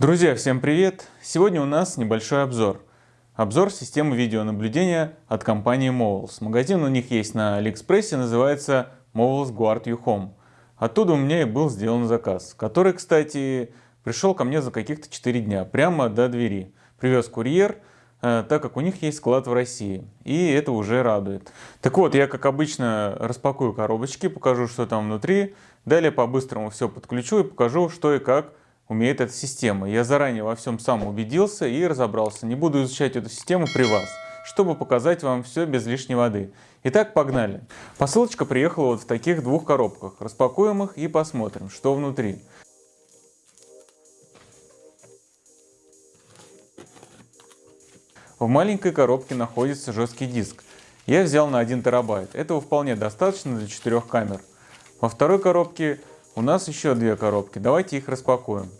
Друзья, всем привет! Сегодня у нас небольшой обзор. Обзор системы видеонаблюдения от компании Mobiles. Магазин у них есть на Алиэкспрессе, называется Mobiles Guard You Home. Оттуда у меня и был сделан заказ, который, кстати, пришел ко мне за каких-то 4 дня, прямо до двери. Привез курьер, э, так как у них есть склад в России, и это уже радует. Так вот, я как обычно распакую коробочки, покажу, что там внутри, далее по-быстрому все подключу и покажу, что и как умеет эта система. Я заранее во всем сам убедился и разобрался. Не буду изучать эту систему при вас, чтобы показать вам все без лишней воды. Итак, погнали. Посылочка приехала вот в таких двух коробках. Распакуем их и посмотрим, что внутри. В маленькой коробке находится жесткий диск. Я взял на 1 терабайт. Этого вполне достаточно для 4 камер. Во второй коробке у нас еще две коробки. Давайте их распакуем.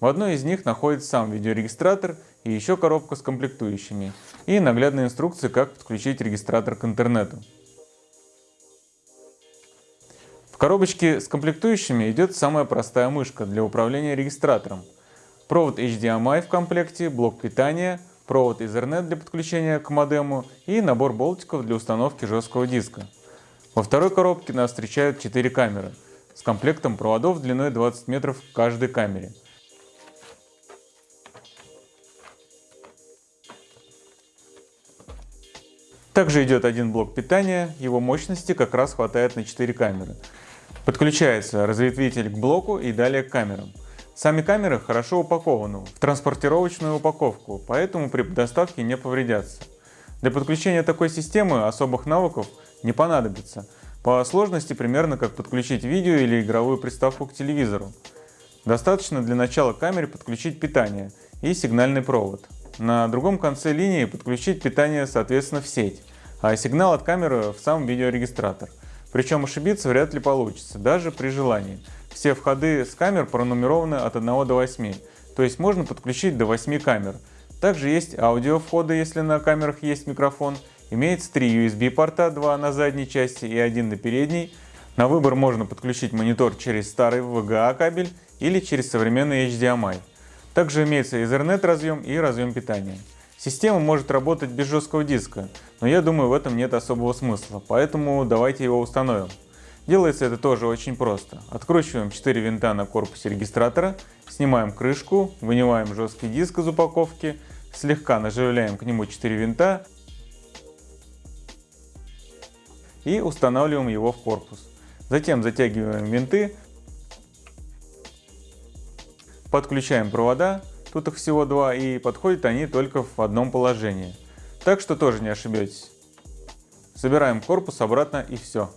В одной из них находится сам видеорегистратор и еще коробка с комплектующими. И наглядная инструкция, как подключить регистратор к интернету. В коробочке с комплектующими идет самая простая мышка для управления регистратором. Провод HDMI в комплекте, блок питания, провод Ethernet для подключения к модему и набор болтиков для установки жесткого диска. Во второй коробке нас встречают 4 камеры с комплектом проводов длиной 20 метров в каждой камере. Также идет один блок питания, его мощности как раз хватает на 4 камеры. Подключается разветвитель к блоку и далее к камерам. Сами камеры хорошо упакованы в транспортировочную упаковку, поэтому при доставке не повредятся. Для подключения такой системы особых навыков не понадобится. По сложности примерно как подключить видео или игровую приставку к телевизору. Достаточно для начала камере подключить питание и сигнальный провод. На другом конце линии подключить питание соответственно в сеть, а сигнал от камеры в сам видеорегистратор. Причем ошибиться вряд ли получится, даже при желании. Все входы с камер пронумерованы от 1 до 8, то есть можно подключить до 8 камер. Также есть аудио входы, если на камерах есть микрофон. Имеется три USB порта, два на задней части и один на передней. На выбор можно подключить монитор через старый VGA кабель или через современный HDMI. Также имеется Ethernet разъем и разъем питания. Система может работать без жесткого диска, но я думаю в этом нет особого смысла, поэтому давайте его установим. Делается это тоже очень просто. Откручиваем 4 винта на корпусе регистратора, снимаем крышку, вынимаем жесткий диск из упаковки, слегка наживляем к нему 4 винта и устанавливаем его в корпус. Затем затягиваем винты, подключаем провода, тут их всего два и подходят они только в одном положении. Так что тоже не ошибетесь. Собираем корпус обратно и все.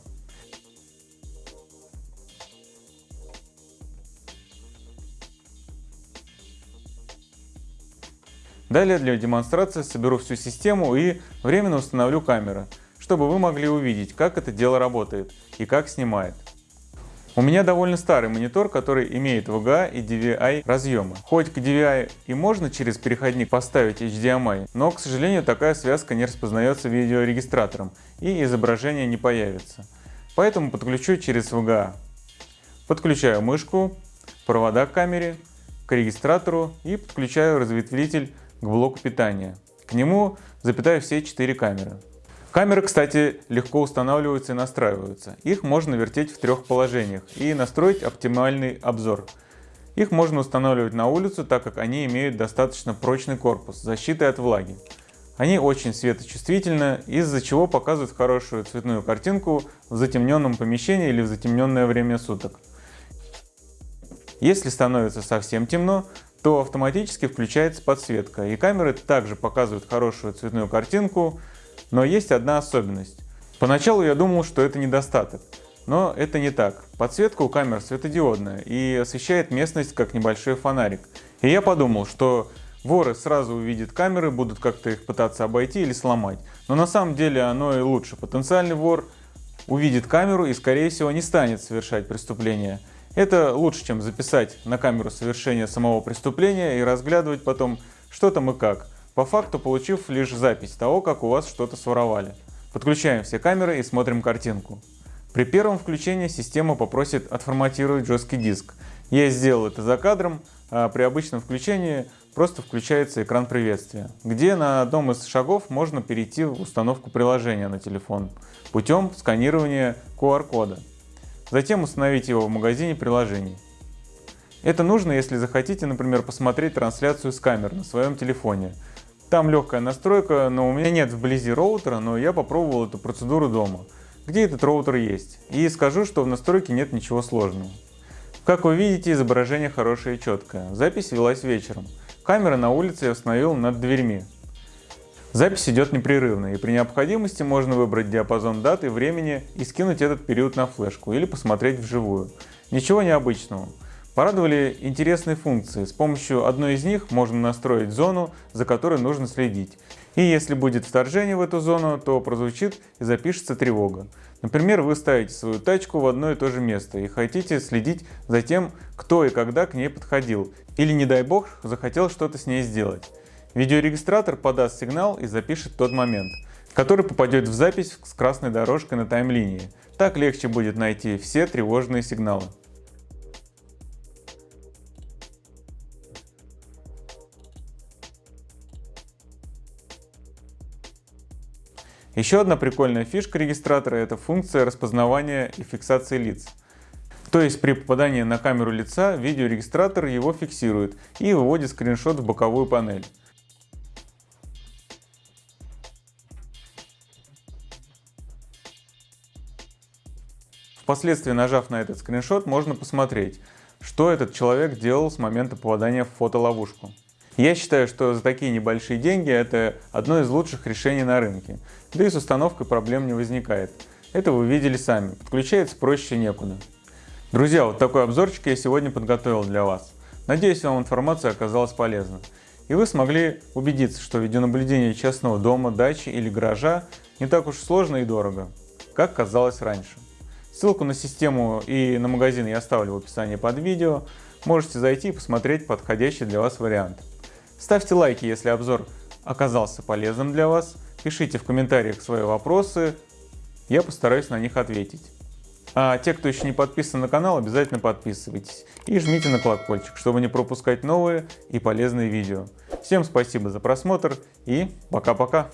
Далее для демонстрации соберу всю систему и временно установлю камеры, чтобы вы могли увидеть, как это дело работает и как снимает. У меня довольно старый монитор, который имеет VGA и DVI разъемы. Хоть к DVI и можно через переходник поставить HDMI, но, к сожалению, такая связка не распознается видеорегистратором и изображение не появится. Поэтому подключу через VGA. Подключаю мышку, провода к камере, к регистратору и подключаю разветвитель к блоку питания. К нему запитаю все четыре камеры. Камеры, кстати, легко устанавливаются и настраиваются. Их можно вертеть в трех положениях и настроить оптимальный обзор. Их можно устанавливать на улицу, так как они имеют достаточно прочный корпус с защитой от влаги. Они очень светочувствительны, из-за чего показывают хорошую цветную картинку в затемненном помещении или в затемненное время суток. Если становится совсем темно, то автоматически включается подсветка. И камеры также показывают хорошую цветную картинку, но есть одна особенность. Поначалу я думал, что это недостаток, но это не так. Подсветка у камер светодиодная и освещает местность как небольшой фонарик. И я подумал, что воры сразу увидят камеры, будут как-то их пытаться обойти или сломать. Но на самом деле оно и лучше. Потенциальный вор увидит камеру и скорее всего не станет совершать преступление. Это лучше, чем записать на камеру совершения самого преступления и разглядывать потом, что там и как, по факту получив лишь запись того, как у вас что-то своровали. Подключаем все камеры и смотрим картинку. При первом включении система попросит отформатировать жесткий диск. Я сделал это за кадром, а при обычном включении просто включается экран приветствия, где на одном из шагов можно перейти в установку приложения на телефон путем сканирования QR-кода. Затем установить его в магазине приложений. Это нужно, если захотите, например, посмотреть трансляцию с камер на своем телефоне. Там легкая настройка, но у меня нет вблизи роутера, но я попробовал эту процедуру дома, где этот роутер есть. И скажу, что в настройке нет ничего сложного. Как вы видите, изображение хорошее и четкое. Запись велась вечером. Камера на улице я установил над дверьми. Запись идет непрерывно, и при необходимости можно выбрать диапазон даты, времени и скинуть этот период на флешку или посмотреть вживую. Ничего необычного. Порадовали интересные функции. С помощью одной из них можно настроить зону, за которой нужно следить. И если будет вторжение в эту зону, то прозвучит и запишется тревога. Например, вы ставите свою тачку в одно и то же место и хотите следить за тем, кто и когда к ней подходил. Или, не дай бог, захотел что-то с ней сделать. Видеорегистратор подаст сигнал и запишет тот момент, который попадет в запись с красной дорожкой на таймлинии. Так легче будет найти все тревожные сигналы. Еще одна прикольная фишка регистратора – это функция распознавания и фиксации лиц. То есть при попадании на камеру лица видеорегистратор его фиксирует и выводит скриншот в боковую панель. Впоследствии, нажав на этот скриншот, можно посмотреть, что этот человек делал с момента попадания в фотоловушку. Я считаю, что за такие небольшие деньги это одно из лучших решений на рынке. Да и с установкой проблем не возникает. Это вы видели сами, подключается проще некуда. Друзья, вот такой обзорчик я сегодня подготовил для вас. Надеюсь, вам информация оказалась полезна. И вы смогли убедиться, что видеонаблюдение частного дома, дачи или гаража не так уж сложно и дорого, как казалось раньше. Ссылку на систему и на магазин я оставлю в описании под видео. Можете зайти и посмотреть подходящий для вас вариант. Ставьте лайки, если обзор оказался полезным для вас. Пишите в комментариях свои вопросы, я постараюсь на них ответить. А те, кто еще не подписан на канал, обязательно подписывайтесь и жмите на колокольчик, чтобы не пропускать новые и полезные видео. Всем спасибо за просмотр и пока-пока!